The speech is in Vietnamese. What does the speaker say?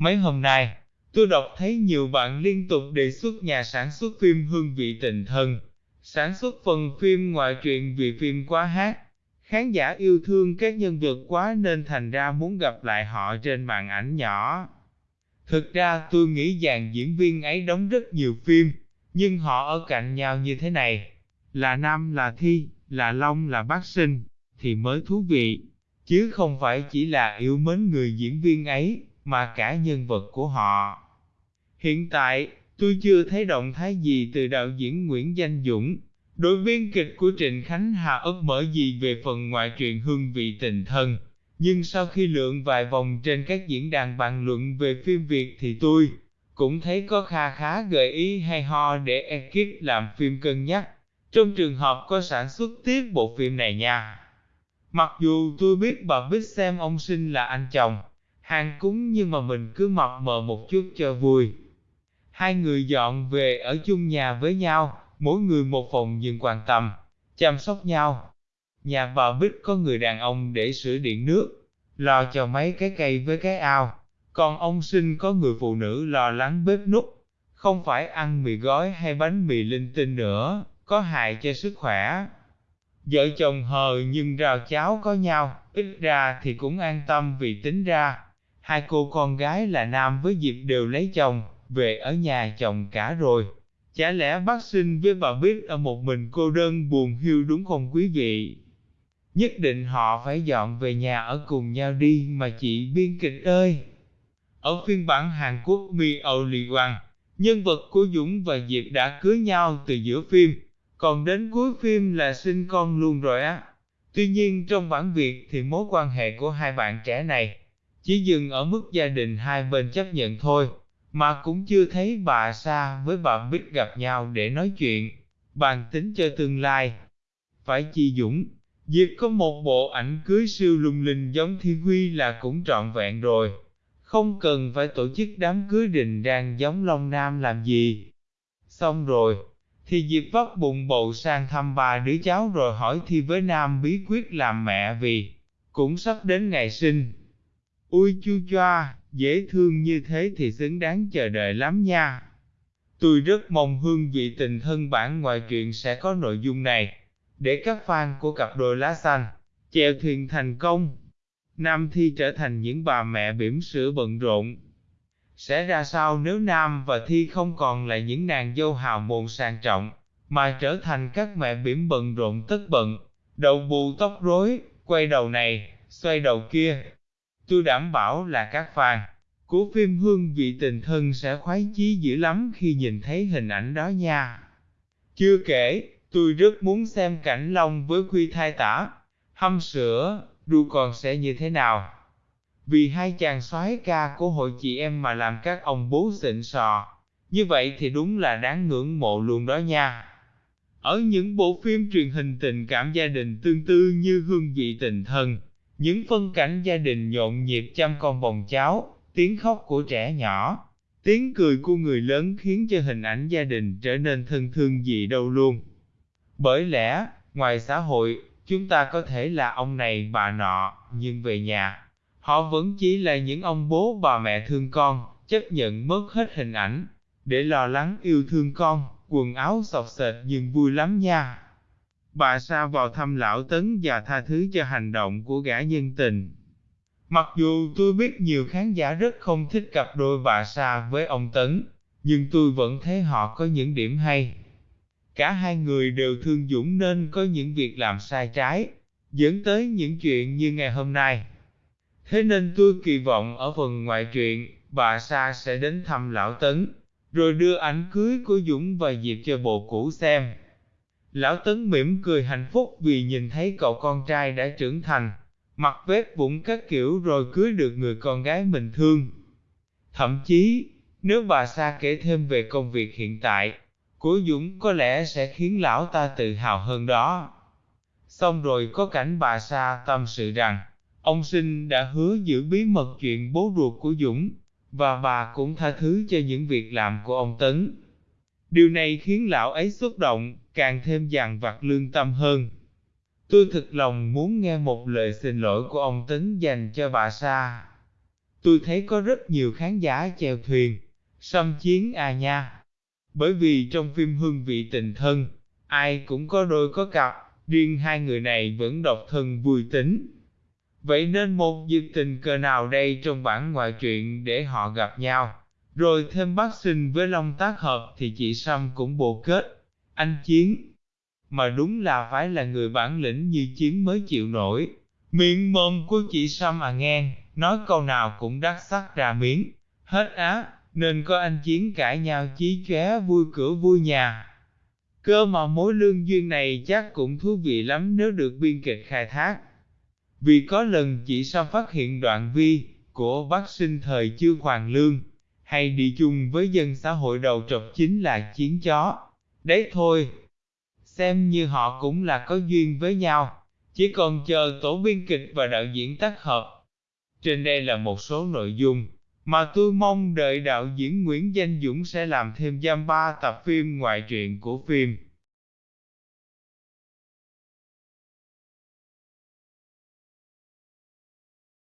Mấy hôm nay, tôi đọc thấy nhiều bạn liên tục đề xuất nhà sản xuất phim hương vị tình thân, sản xuất phần phim ngoại truyện vì phim quá hát. Khán giả yêu thương các nhân vật quá nên thành ra muốn gặp lại họ trên màn ảnh nhỏ. Thực ra tôi nghĩ dàn diễn viên ấy đóng rất nhiều phim, nhưng họ ở cạnh nhau như thế này, là Nam là Thi, là Long là Bác Sinh, thì mới thú vị, chứ không phải chỉ là yêu mến người diễn viên ấy, mà cả nhân vật của họ. Hiện tại, tôi chưa thấy động thái gì từ đạo diễn Nguyễn Danh Dũng, đối viên kịch của Trịnh Khánh Hà ấp mở gì về phần ngoại truyện hương vị tình thân. Nhưng sau khi lượn vài vòng trên các diễn đàn bàn luận về phim Việt thì tôi cũng thấy có kha khá gợi ý hay ho để ekip làm phim cân nhắc. Trong trường hợp có sản xuất tiếp bộ phim này nha. Mặc dù tôi biết bà biết xem ông sinh là anh chồng, hàng cúng nhưng mà mình cứ mập mờ một chút cho vui. Hai người dọn về ở chung nhà với nhau, mỗi người một phòng nhưng quan tâm, chăm sóc nhau. Nhà bà Bích có người đàn ông để sửa điện nước, lo cho mấy cái cây với cái ao. Còn ông sinh có người phụ nữ lo lắng bếp nút, không phải ăn mì gói hay bánh mì linh tinh nữa, có hại cho sức khỏe. Vợ chồng hờ nhưng rào cháo có nhau, ít ra thì cũng an tâm vì tính ra. Hai cô con gái là Nam với Diệp đều lấy chồng, về ở nhà chồng cả rồi. Chả lẽ bác sinh với bà biết ở một mình cô đơn buồn hiu đúng không quý vị? Nhất định họ phải dọn về nhà ở cùng nhau đi mà chị biên kịch ơi! Ở phiên bản Hàn Quốc Mi Âu Lì Hoàng, nhân vật của Dũng và Diệp đã cưới nhau từ giữa phim, còn đến cuối phim là sinh con luôn rồi á. Tuy nhiên trong bản Việt thì mối quan hệ của hai bạn trẻ này chỉ dừng ở mức gia đình hai bên chấp nhận thôi, mà cũng chưa thấy bà Sa với bà Bích gặp nhau để nói chuyện, bàn tính cho tương lai. Phải chi Dũng, Diệp có một bộ ảnh cưới siêu lung linh giống Thiên Huy là cũng trọn vẹn rồi. Không cần phải tổ chức đám cưới đình đang giống Long Nam làm gì. Xong rồi, thì Diệp vắt bụng bầu sang thăm ba đứa cháu rồi hỏi Thi với Nam bí quyết làm mẹ vì cũng sắp đến ngày sinh. Ui chu choa, dễ thương như thế thì xứng đáng chờ đợi lắm nha. Tôi rất mong hương vị tình thân bản ngoại truyện sẽ có nội dung này, để các fan của cặp đôi lá xanh, chèo thuyền thành công. Nam Thi trở thành những bà mẹ bỉm sữa bận rộn. Sẽ ra sao nếu Nam và Thi không còn là những nàng dâu hào môn sang trọng, mà trở thành các mẹ bỉm bận rộn tất bận, đầu bù tóc rối, quay đầu này, xoay đầu kia. Tôi đảm bảo là các fan của phim Hương vị tình thân sẽ khoái chí dữ lắm khi nhìn thấy hình ảnh đó nha. Chưa kể, tôi rất muốn xem cảnh Long với Quy thai tả, hâm sữa, đu còn sẽ như thế nào. Vì hai chàng soái ca của hội chị em mà làm các ông bố xịn sò, như vậy thì đúng là đáng ngưỡng mộ luôn đó nha. Ở những bộ phim truyền hình tình cảm gia đình tương tư như Hương vị tình thân, những phân cảnh gia đình nhộn nhịp chăm con bồng cháu, tiếng khóc của trẻ nhỏ, tiếng cười của người lớn khiến cho hình ảnh gia đình trở nên thân thương gì đâu luôn. Bởi lẽ, ngoài xã hội, chúng ta có thể là ông này bà nọ, nhưng về nhà, họ vẫn chỉ là những ông bố bà mẹ thương con, chấp nhận mất hết hình ảnh, để lo lắng yêu thương con, quần áo sọc sệt nhưng vui lắm nha. Bà Sa vào thăm lão Tấn và tha thứ cho hành động của gã nhân tình. Mặc dù tôi biết nhiều khán giả rất không thích cặp đôi bà Sa với ông Tấn, nhưng tôi vẫn thấy họ có những điểm hay. Cả hai người đều thương Dũng nên có những việc làm sai trái, dẫn tới những chuyện như ngày hôm nay. Thế nên tôi kỳ vọng ở phần ngoại truyện, bà Sa sẽ đến thăm Lão Tấn, rồi đưa ảnh cưới của Dũng và Diệp cho bộ cũ xem. Lão Tấn mỉm cười hạnh phúc vì nhìn thấy cậu con trai đã trưởng thành, mặc vết vũng các kiểu rồi cưới được người con gái mình thương. Thậm chí, nếu bà Sa kể thêm về công việc hiện tại, của Dũng có lẽ sẽ khiến lão ta tự hào hơn đó. Xong rồi có cảnh bà Sa tâm sự rằng, ông sinh đã hứa giữ bí mật chuyện bố ruột của Dũng, và bà cũng tha thứ cho những việc làm của ông Tấn. Điều này khiến lão ấy xúc động, càng thêm dằn vặt lương tâm hơn. Tôi thực lòng muốn nghe một lời xin lỗi của ông tính dành cho bà Sa. tôi thấy có rất nhiều khán giả chèo thuyền, xâm chiến à nha. Bởi vì trong phim Hương vị tình thân, ai cũng có đôi có cặp, riêng hai người này vẫn độc thân vui tính. Vậy nên một dịp tình cờ nào đây trong bản ngoại truyện để họ gặp nhau, rồi thêm bác sinh với Long tác hợp thì chị Sâm cũng bộ kết, anh Chiến. Mà đúng là phải là người bản lĩnh như Chiến mới chịu nổi. Miệng mồm của chị Sâm à ngang, nói câu nào cũng đắt sắc ra miếng, hết á, nên có anh Chiến cãi nhau chí chóe vui cửa vui nhà. Cơ mà mối lương duyên này chắc cũng thú vị lắm nếu được biên kịch khai thác. Vì có lần chị Sâm phát hiện đoạn vi của bác sinh thời chưa hoàng lương, hay đi chung với dân xã hội đầu trọc chính là chiến chó. Đấy thôi, xem như họ cũng là có duyên với nhau, chỉ còn chờ tổ biên kịch và đạo diễn tác hợp. Trên đây là một số nội dung mà tôi mong đợi đạo diễn Nguyễn Danh Dũng sẽ làm thêm giam ba tập phim ngoại truyện của phim.